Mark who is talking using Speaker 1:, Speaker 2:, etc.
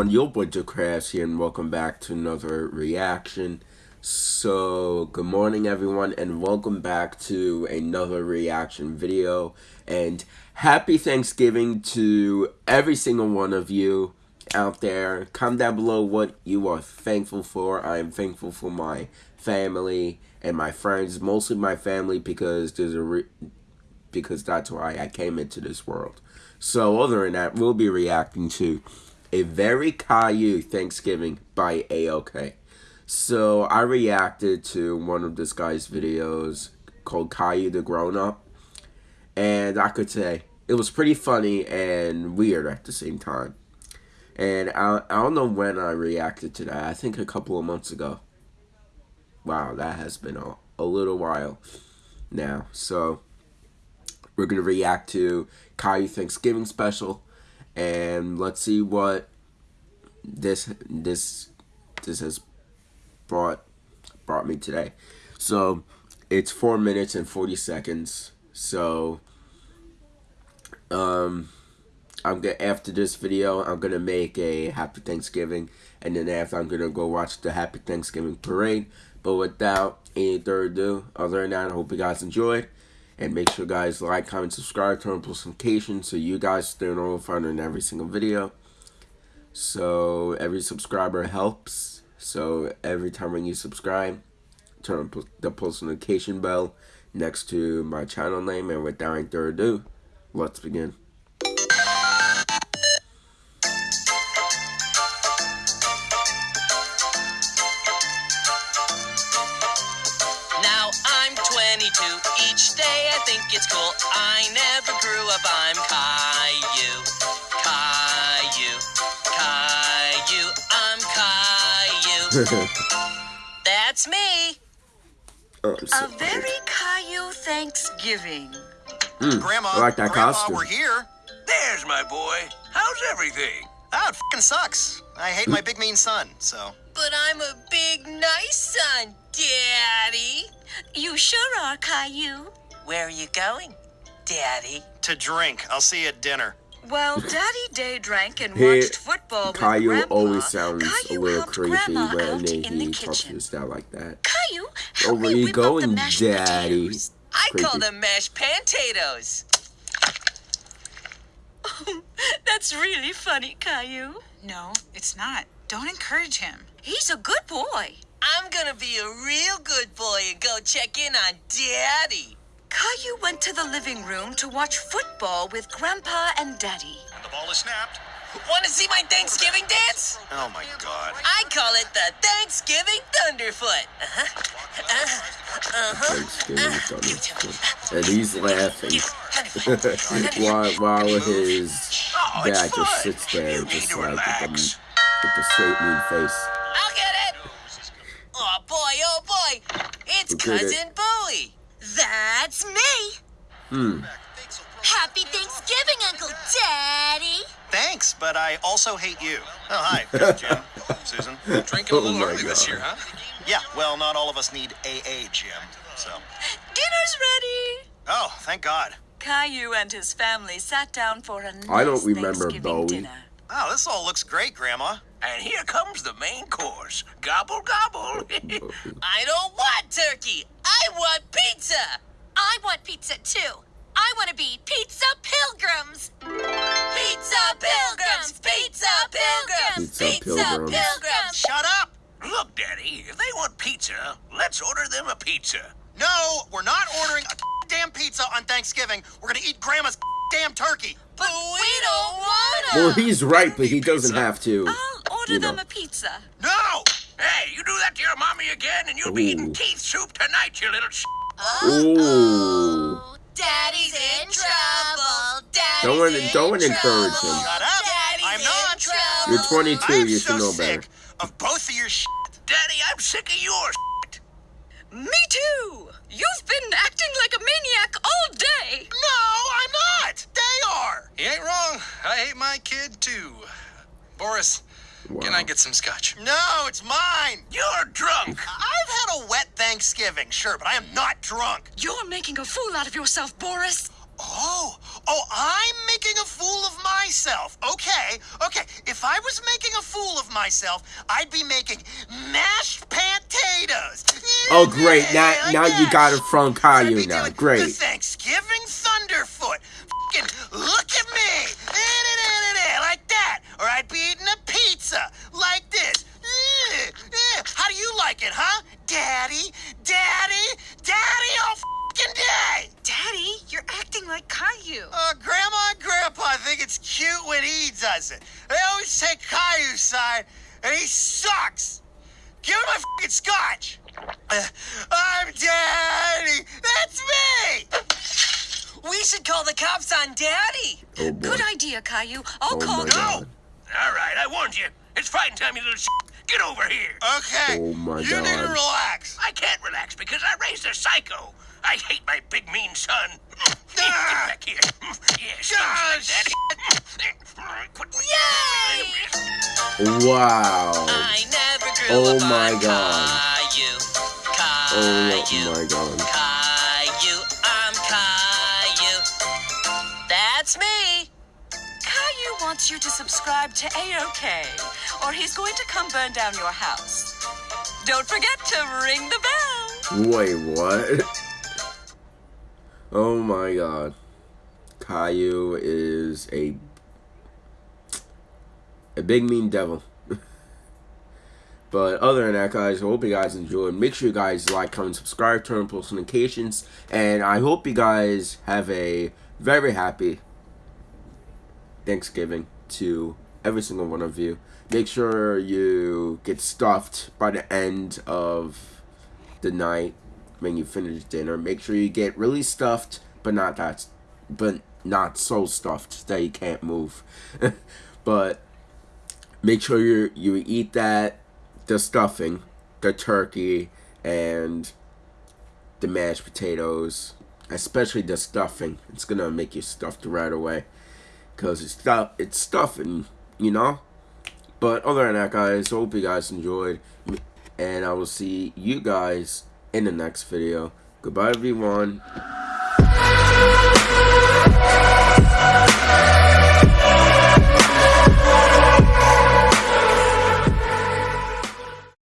Speaker 1: everyone, your boy Crafts here and welcome back to another reaction. So, good morning everyone and welcome back to another reaction video and happy Thanksgiving to every single one of you out there. Comment down below what you are thankful for. I am thankful for my family and my friends, mostly my family because there's a because that's why I came into this world. So other than that, we'll be reacting to a very Caillou Thanksgiving by AOK. So I reacted to one of this guy's videos called Caillou the Grown Up. And I could say it was pretty funny and weird at the same time. And I, I don't know when I reacted to that. I think a couple of months ago. Wow, that has been a, a little while now. So we're going to react to Caillou Thanksgiving special. And let's see what this this this has brought brought me today. So it's four minutes and forty seconds. So um I'm gonna after this video I'm gonna make a happy Thanksgiving and then after I'm gonna go watch the happy Thanksgiving parade. But without any further ado, other than that, I hope you guys enjoyed. And make sure guys like, comment, subscribe, turn on post notifications so you guys stay notified on every single video. So every subscriber helps. So every time when you subscribe, turn on the post notification bell next to my channel name. And without any further ado, let's begin.
Speaker 2: Day I think it's cool. I never grew up. I'm Caillou. Caillou. Caillou, I'm Caillou. That's me.
Speaker 3: Oh, so a very Caillou Thanksgiving.
Speaker 1: Mm,
Speaker 4: Grandma,
Speaker 1: I like that
Speaker 4: Grandma,
Speaker 1: costume.
Speaker 4: we're here.
Speaker 5: There's my boy. How's everything?
Speaker 4: Oh, it fucking sucks. I hate my big mean son, so.
Speaker 2: But I'm a big nice son, Daddy.
Speaker 3: You sure are, Caillou.
Speaker 2: Where are you going, Daddy?
Speaker 4: To drink. I'll see you at dinner.
Speaker 3: While Daddy day drank and watched football
Speaker 1: Caillou
Speaker 3: with Grandpa,
Speaker 1: always sounds
Speaker 3: Caillou
Speaker 1: a little
Speaker 3: helped
Speaker 1: creepy when
Speaker 3: out in
Speaker 1: he
Speaker 3: the
Speaker 1: talks to
Speaker 3: kitchen.
Speaker 1: his dad like that.
Speaker 3: Caillou,
Speaker 1: Oh,
Speaker 3: help
Speaker 1: where
Speaker 3: me
Speaker 1: you going,
Speaker 3: the
Speaker 1: Daddy?
Speaker 3: potatoes.
Speaker 2: I call them mashed potatoes.
Speaker 3: Oh, that's really funny, Caillou.
Speaker 6: No, it's not. Don't encourage him.
Speaker 3: He's a good boy.
Speaker 2: I'm gonna be a real good boy and go check in on Daddy.
Speaker 3: Caillou went to the living room to watch football with Grandpa and Daddy.
Speaker 4: And the ball is snapped.
Speaker 2: Wanna see my Thanksgiving dance?
Speaker 4: Oh my god.
Speaker 2: I call it the Thanksgiving Thunderfoot. Uh-huh. Uh-huh.
Speaker 1: Thanksgiving Thunderfoot. And he's laughing while, while his
Speaker 5: Oh,
Speaker 1: dad just sits there
Speaker 5: You
Speaker 1: just
Speaker 5: to
Speaker 1: like with the, with the straight mean face.
Speaker 2: I'll get it. Oh boy, oh boy. It's
Speaker 1: Who it?
Speaker 2: Cousin Bowie.
Speaker 3: That's me.
Speaker 1: Hmm.
Speaker 3: Happy Thanksgiving, Uncle Daddy.
Speaker 4: Thanks, but I also hate you. Oh, hi. There's Jim. Susan.
Speaker 5: Drinking a
Speaker 1: Oh
Speaker 5: little
Speaker 1: my
Speaker 5: early this year, huh?
Speaker 4: Yeah, well, not all of us need AA, Jim. So.
Speaker 3: Dinner's ready.
Speaker 4: Oh, thank God.
Speaker 3: Caillou and his family sat down for a nice
Speaker 1: I don't remember
Speaker 3: Thanksgiving
Speaker 1: Bowie.
Speaker 3: dinner.
Speaker 4: Wow, this all looks great, Grandma.
Speaker 5: And here comes the main course. Gobble, gobble.
Speaker 2: I don't want turkey. I want pizza.
Speaker 7: I want pizza too. I want to be pizza pilgrims.
Speaker 2: Pizza pilgrims. Pizza pilgrims.
Speaker 1: Pizza pilgrims.
Speaker 2: pilgrims.
Speaker 4: Shut up!
Speaker 5: Look, Daddy, if they want pizza, let's order them a pizza.
Speaker 4: No, we're not ordering a damn pizza on Thanksgiving. We're gonna eat Grandma's damn turkey.
Speaker 2: But we don't want to.
Speaker 1: Well, he's right, but he doesn't have to.
Speaker 3: I'll order
Speaker 1: You
Speaker 3: them
Speaker 1: know.
Speaker 3: a pizza.
Speaker 5: No! Hey, you do that to your mommy again, and you'll be eating teeth soup tonight, you little sh.
Speaker 1: Ooh.
Speaker 7: Daddy's in trouble. Daddy's
Speaker 1: Don't
Speaker 7: in
Speaker 1: don't wanna
Speaker 7: trouble.
Speaker 1: encourage him.
Speaker 4: Shut up!
Speaker 7: Daddy's
Speaker 4: I'm
Speaker 7: in
Speaker 4: not.
Speaker 7: trouble.
Speaker 1: You're 22,
Speaker 4: I'm
Speaker 1: you
Speaker 4: so
Speaker 1: should know
Speaker 4: sick
Speaker 1: better.
Speaker 4: of both of your sh.
Speaker 5: Daddy, I'm sick of your
Speaker 3: Me too. You've been acting like a maniac all day.
Speaker 4: No, I'm not. They are.
Speaker 8: He ain't wrong. I hate my kid too. Boris, can I get some scotch?
Speaker 4: No, it's mine.
Speaker 5: You're drunk.
Speaker 4: I've had a wet Thanksgiving, sure, but I am not drunk.
Speaker 3: You're making a fool out of yourself, Boris.
Speaker 4: Oh, Oh, I'm making a fool of myself. Okay, okay. If I was making a fool of myself, I'd be making mashed potatoes.
Speaker 1: Oh, great. Now,
Speaker 4: Like
Speaker 1: now you got it from
Speaker 4: I'd
Speaker 1: Caillou now.
Speaker 4: doing The
Speaker 1: Great.
Speaker 4: Thanksgiving Thunderfoot. Fucking look at me. Eh-da-da-da-da, Like that. Or I'd be eating a pizza. Like this. Eh, eh. How do you like it, huh? Daddy? Daddy? Daddy all fucking day.
Speaker 6: Daddy, you're acting like Caillou.
Speaker 4: Uh, Grandma and Grandpa think it's cute when he does it. They always take Caillou's side, and he sucks. Give him my fucking scotch. Uh, I'm Daddy. That's me.
Speaker 2: We should call the cops on Daddy.
Speaker 1: Oh, boy.
Speaker 3: Good idea, Caillou. I'll
Speaker 1: Oh,
Speaker 3: call
Speaker 1: my
Speaker 3: them.
Speaker 1: God.
Speaker 5: All right, I warned you. It's fighting time, you little shit. Get over here.
Speaker 4: Okay.
Speaker 1: Oh, my
Speaker 4: you need to relax.
Speaker 5: I can't relax because I raised a psycho. I hate my big mean son. Get back here. Yeah, like
Speaker 2: Yay!
Speaker 1: Wow.
Speaker 2: I never grew
Speaker 1: Oh
Speaker 2: up
Speaker 1: my
Speaker 2: on
Speaker 1: God.
Speaker 2: Caillou.
Speaker 1: Oh my god.
Speaker 2: Caillou. I'm Caillou. That's me.
Speaker 3: Caillou wants you to subscribe to AOK, or he's going to come burn down your house. Don't forget to ring the bell.
Speaker 1: Wait, what? Oh my god. Caillou is a a big mean devil. but other than that, guys, I hope you guys enjoyed. Make sure you guys like, comment, subscribe, turn on post notifications, and I hope you guys have a very happy Thanksgiving to every single one of you. Make sure you get stuffed by the end of the night when you finish dinner. Make sure you get really stuffed, but not that, but not so stuffed that you can't move. but make sure you you eat that, the stuffing, the turkey, and the mashed potatoes, especially the stuffing. It's gonna make you stuffed right away, cause it's stuff it's stuffing, you know. But other than that, guys, hope you guys enjoyed, and I will see you guys in the next video. Goodbye, everyone.